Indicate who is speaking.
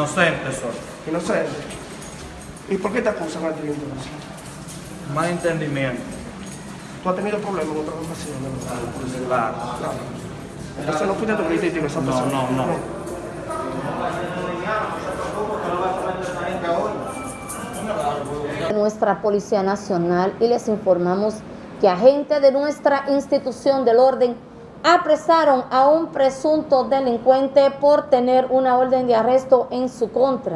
Speaker 1: Inocente soy.
Speaker 2: Inocente. ¿Y por qué te acusan a ti entonces?
Speaker 1: Mal entendimiento.
Speaker 2: ¿Tú has tenido problemas en otras ocasiones? ¿no?
Speaker 1: Claro.
Speaker 2: Claro. Entonces no fuiste hiciste esa
Speaker 1: No,
Speaker 2: persona.
Speaker 1: no, no.
Speaker 3: de nuestra Policía Nacional y les informamos que agentes de nuestra institución del orden apresaron a un presunto delincuente por tener una orden de arresto en su contra.